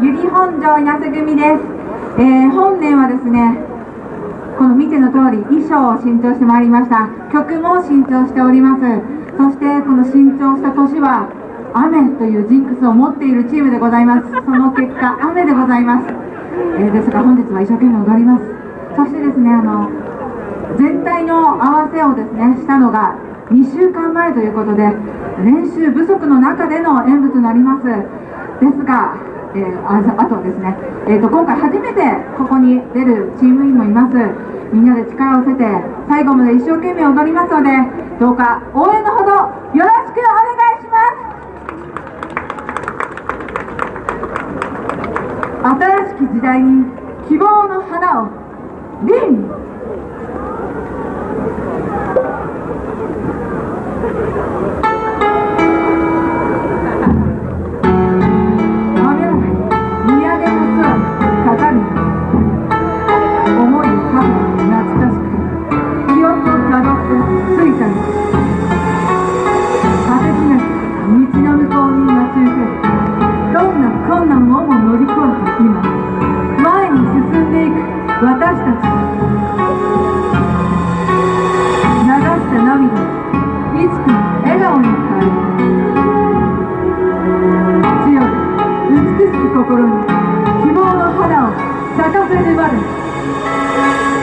ゆり本庄稲瀬組です、えー、本年はですねこの見ての通り衣装を新調してまいりました。曲も新調しております。そしてこの新調した年は雨というジンクスを持っているチームでございます。その結果雨でございます、えー、ですが本日は一生懸命踊ります。そしてですねあの全体の合わせをですねしたのが2週間前ということで練習不足の中での演舞となります。ですが、えー、ああとですね、えーと、今回初めてここに出るチーム員もいます。みんなで力を合わせて最後まで一生懸命踊りますのでどうか応援のほどよろしくお願いします。新しき時代に希望の花を凛心に